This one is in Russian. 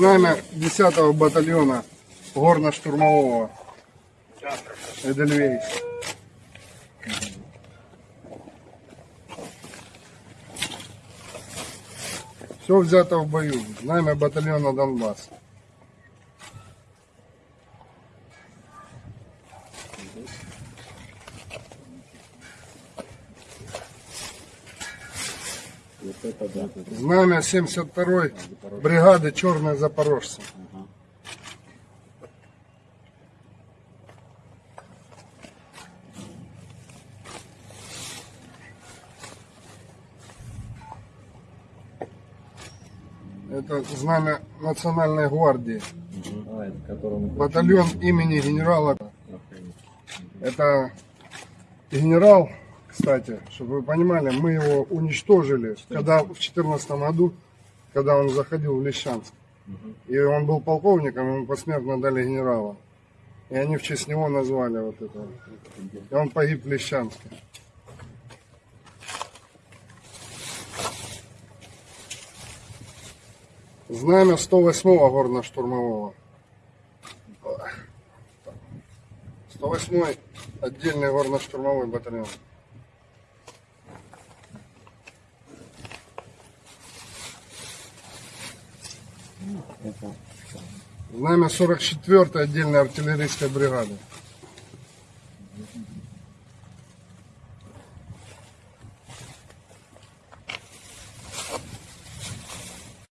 Знамя 10-го батальона горно-штурмового Эдельвейс. Все взято в бою. Знамя батальона Донбасс. Вот это Знамя 72-й бригады Черные Запорожцы. Это знамя Национальной гвардии. Батальон имени генерала. Это генерал, кстати, чтобы вы понимали, мы его уничтожили, когда в 2014 году, когда он заходил в Лещанск. И он был полковником, ему посмертно дали генерала. И они в честь него назвали вот это. И он погиб в Лещанске. Знамя 108-го горно-штурмового. 108-й отдельный горно-штурмовой батальон. Знамя 44-й отдельной артиллерийской бригады.